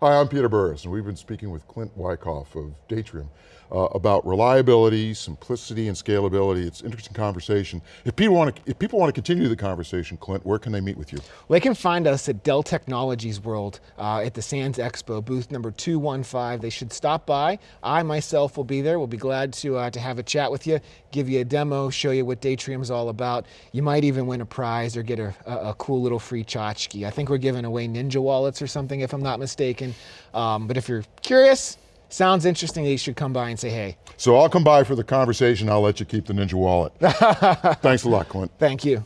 Hi, I'm Peter Burris, and we've been speaking with Clint Wyckoff of Datrium uh, about reliability, simplicity, and scalability. It's an interesting conversation. If people, want to, if people want to continue the conversation, Clint, where can they meet with you? Well, They can find us at Dell Technologies World uh, at the Sands Expo, booth number 215. They should stop by. I myself will be there. We'll be glad to, uh, to have a chat with you, give you a demo, show you what Datrium is all about. You might even win a prize or get a, a, a cool little free tchotchke. I think we're giving away Ninja wallets or something if I'm not mistaken. Um, but if you're curious, sounds interesting, you should come by and say hey. So I'll come by for the conversation, I'll let you keep the Ninja wallet. Thanks a lot, Clint. Thank you.